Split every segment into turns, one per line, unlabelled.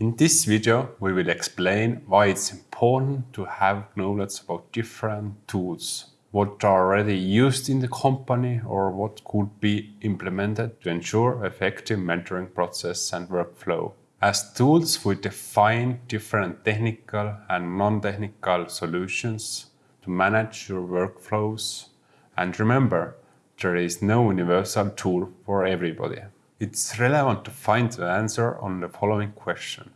In this video, we will explain why it's important to have knowledge about different tools, what are already used in the company or what could be implemented to ensure effective mentoring process and workflow. As tools, we define different technical and non-technical solutions to manage your workflows. And remember, there is no universal tool for everybody. It's relevant to find the answer on the following question.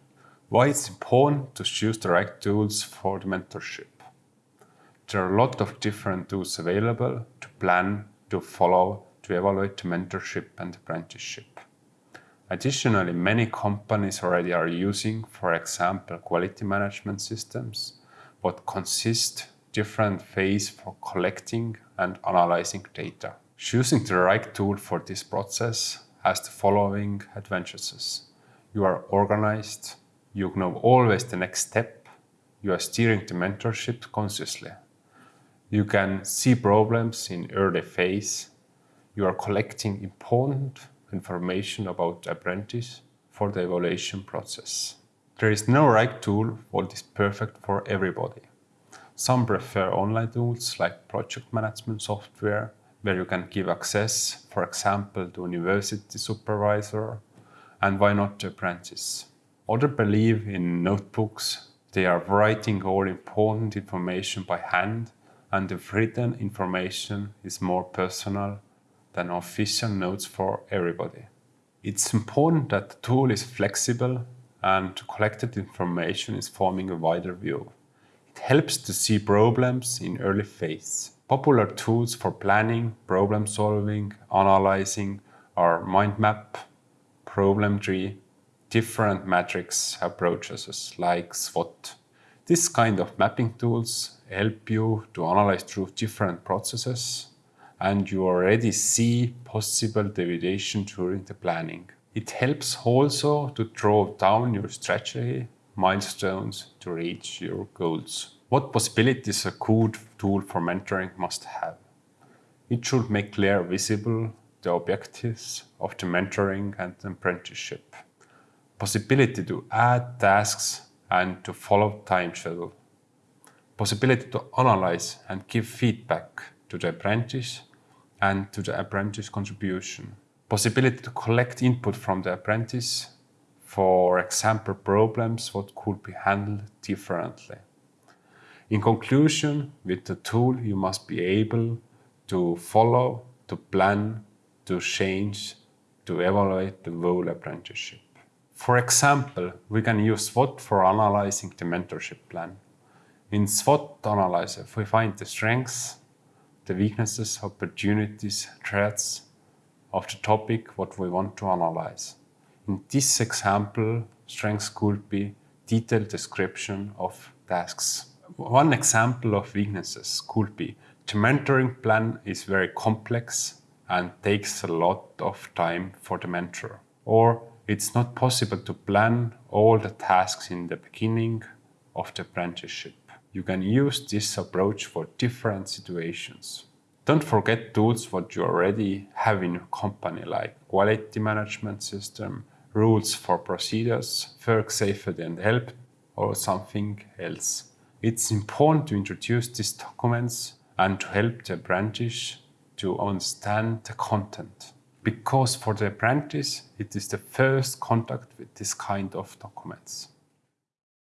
Why it's important to choose the right tools for the mentorship? There are a lot of different tools available to plan, to follow, to evaluate the mentorship and apprenticeship. Additionally, many companies already are using, for example, quality management systems, but consist different phase for collecting and analyzing data. Choosing the right tool for this process has the following advantages. You are organized, you know always the next step, you are steering the mentorship consciously. You can see problems in early phase, you are collecting important information about apprentice for the evaluation process. There is no right tool what is perfect for everybody. Some prefer online tools like project management software where you can give access, for example, to university supervisor, and why not to apprentice. Others believe in notebooks. They are writing all important information by hand and the written information is more personal than official notes for everybody. It's important that the tool is flexible and collected information is forming a wider view. It helps to see problems in early phase. Popular tools for planning, problem solving, analyzing are mind map, problem tree, different matrix approaches like SWOT. This kind of mapping tools help you to analyze through different processes and you already see possible deviation during the planning. It helps also to draw down your strategy milestones to reach your goals. What possibilities a good tool for mentoring must have? It should make clear visible the objectives of the mentoring and apprenticeship. Possibility to add tasks and to follow time schedule. Possibility to analyze and give feedback to the apprentice and to the apprentice contribution. Possibility to collect input from the apprentice, for example problems what could be handled differently. In conclusion, with the tool you must be able to follow, to plan, to change, to evaluate the whole apprenticeship. For example, we can use SWOT for analyzing the mentorship plan. In SWOT analyzer, we find the strengths, the weaknesses, opportunities, threats of the topic what we want to analyze. In this example, strengths could be detailed description of tasks. One example of weaknesses could be the mentoring plan is very complex and takes a lot of time for the mentor. Or it's not possible to plan all the tasks in the beginning of the apprenticeship. You can use this approach for different situations. Don't forget tools what you already have in your company like quality management system, rules for procedures, work safety and help or something else. It's important to introduce these documents and to help the apprentice to understand the content. Because for the apprentice, it is the first contact with this kind of documents.